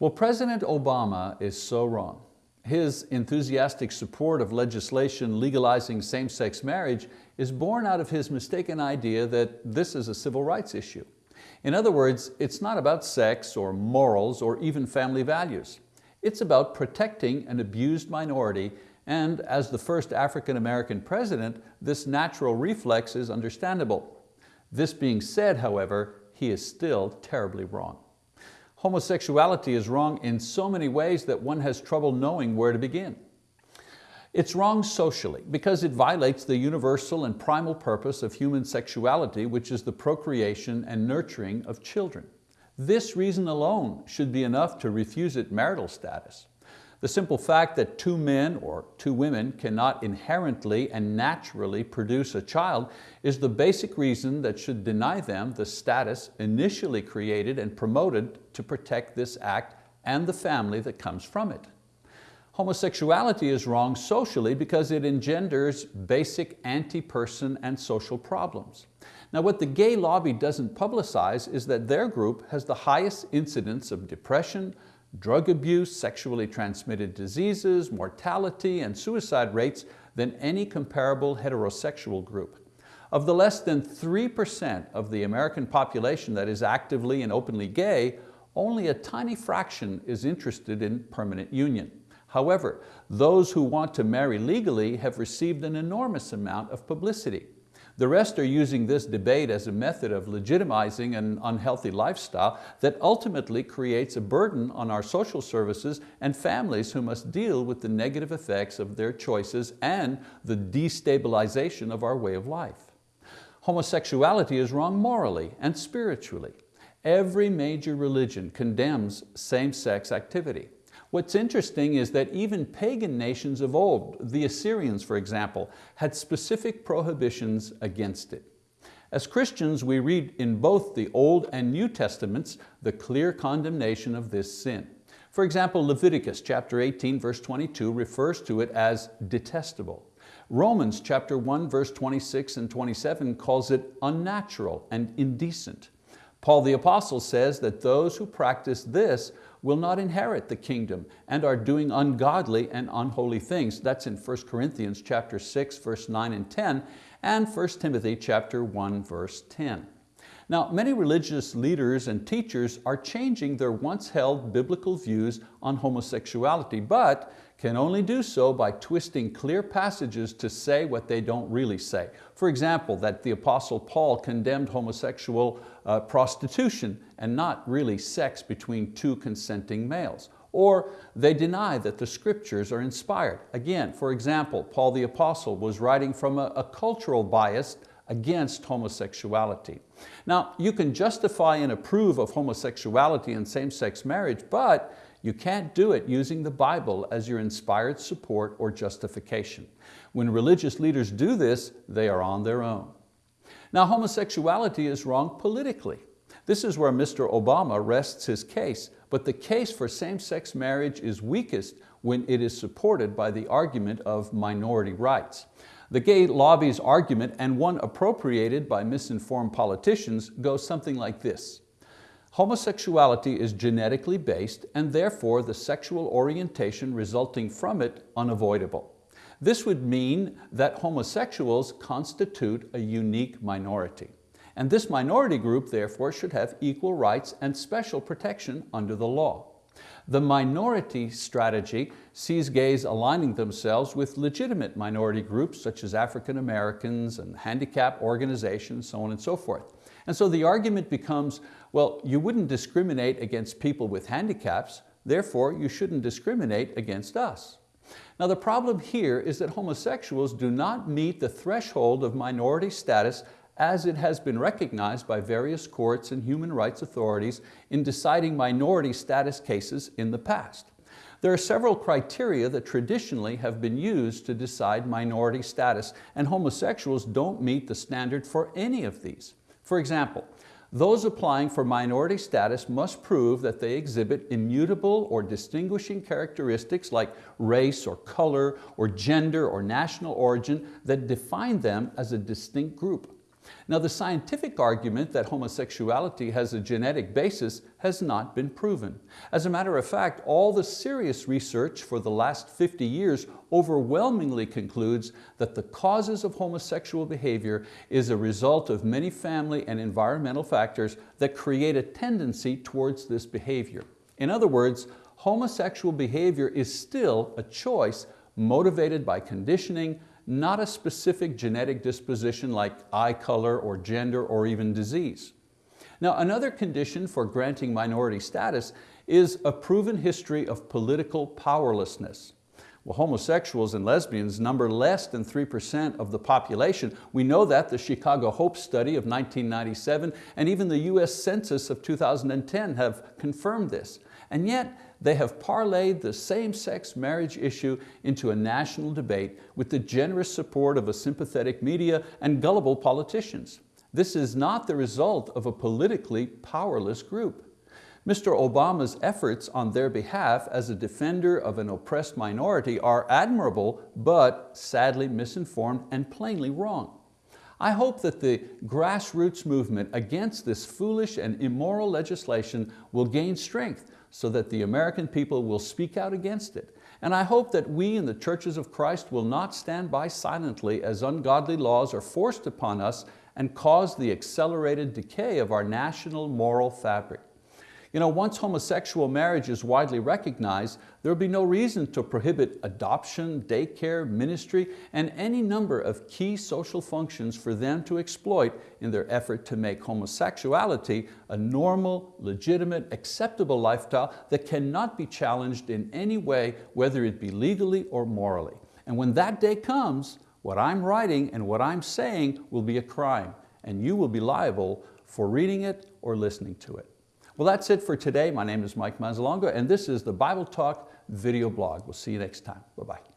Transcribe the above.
Well, President Obama is so wrong. His enthusiastic support of legislation legalizing same-sex marriage is born out of his mistaken idea that this is a civil rights issue. In other words, it's not about sex or morals or even family values. It's about protecting an abused minority and as the first African-American president, this natural reflex is understandable. This being said, however, he is still terribly wrong. Homosexuality is wrong in so many ways that one has trouble knowing where to begin. It's wrong socially because it violates the universal and primal purpose of human sexuality, which is the procreation and nurturing of children. This reason alone should be enough to refuse it marital status. The simple fact that two men or two women cannot inherently and naturally produce a child is the basic reason that should deny them the status initially created and promoted to protect this act and the family that comes from it. Homosexuality is wrong socially because it engenders basic anti-person and social problems. Now what the gay lobby doesn't publicize is that their group has the highest incidence of depression, drug abuse, sexually transmitted diseases, mortality, and suicide rates than any comparable heterosexual group. Of the less than 3% of the American population that is actively and openly gay, only a tiny fraction is interested in permanent union. However, those who want to marry legally have received an enormous amount of publicity. The rest are using this debate as a method of legitimizing an unhealthy lifestyle that ultimately creates a burden on our social services and families who must deal with the negative effects of their choices and the destabilization of our way of life. Homosexuality is wrong morally and spiritually. Every major religion condemns same-sex activity. What's interesting is that even pagan nations of old, the Assyrians for example, had specific prohibitions against it. As Christians, we read in both the Old and New Testaments the clear condemnation of this sin. For example, Leviticus chapter 18 verse 22 refers to it as detestable. Romans chapter 1 verse 26 and 27 calls it unnatural and indecent. Paul the apostle says that those who practice this will not inherit the kingdom and are doing ungodly and unholy things. That's in 1 Corinthians chapter 6, verse 9 and 10, and 1 Timothy chapter 1, verse 10. Now, many religious leaders and teachers are changing their once held biblical views on homosexuality, but can only do so by twisting clear passages to say what they don't really say. For example, that the Apostle Paul condemned homosexual uh, prostitution and not really sex between two consenting males. Or they deny that the scriptures are inspired. Again, for example, Paul the Apostle was writing from a, a cultural bias against homosexuality. Now, you can justify and approve of homosexuality and same-sex marriage, but you can't do it using the Bible as your inspired support or justification. When religious leaders do this, they are on their own. Now homosexuality is wrong politically. This is where Mr. Obama rests his case, but the case for same-sex marriage is weakest when it is supported by the argument of minority rights. The gay lobby's argument, and one appropriated by misinformed politicians, goes something like this. Homosexuality is genetically based and therefore the sexual orientation resulting from it unavoidable. This would mean that homosexuals constitute a unique minority. And this minority group therefore should have equal rights and special protection under the law. The minority strategy sees gays aligning themselves with legitimate minority groups such as African Americans and handicap organizations, so on and so forth. And so the argument becomes, well, you wouldn't discriminate against people with handicaps, therefore you shouldn't discriminate against us. Now the problem here is that homosexuals do not meet the threshold of minority status as it has been recognized by various courts and human rights authorities in deciding minority status cases in the past. There are several criteria that traditionally have been used to decide minority status, and homosexuals don't meet the standard for any of these. For example, those applying for minority status must prove that they exhibit immutable or distinguishing characteristics like race or color or gender or national origin that define them as a distinct group. Now the scientific argument that homosexuality has a genetic basis has not been proven. As a matter of fact, all the serious research for the last 50 years overwhelmingly concludes that the causes of homosexual behavior is a result of many family and environmental factors that create a tendency towards this behavior. In other words, homosexual behavior is still a choice motivated by conditioning, not a specific genetic disposition like eye color or gender or even disease. Now another condition for granting minority status is a proven history of political powerlessness. Well, homosexuals and lesbians number less than 3% of the population. We know that the Chicago Hope Study of 1997 and even the US Census of 2010 have confirmed this. And yet, they have parlayed the same-sex marriage issue into a national debate with the generous support of a sympathetic media and gullible politicians. This is not the result of a politically powerless group. Mr. Obama's efforts on their behalf as a defender of an oppressed minority are admirable, but sadly misinformed and plainly wrong. I hope that the grassroots movement against this foolish and immoral legislation will gain strength so that the American people will speak out against it. And I hope that we in the churches of Christ will not stand by silently as ungodly laws are forced upon us and cause the accelerated decay of our national moral fabric. You know, once homosexual marriage is widely recognized, there will be no reason to prohibit adoption, daycare, ministry, and any number of key social functions for them to exploit in their effort to make homosexuality a normal, legitimate, acceptable lifestyle that cannot be challenged in any way, whether it be legally or morally. And when that day comes, what I'm writing and what I'm saying will be a crime, and you will be liable for reading it or listening to it. Well, that's it for today. My name is Mike Mazzalongo, and this is the Bible Talk video blog. We'll see you next time. Bye-bye.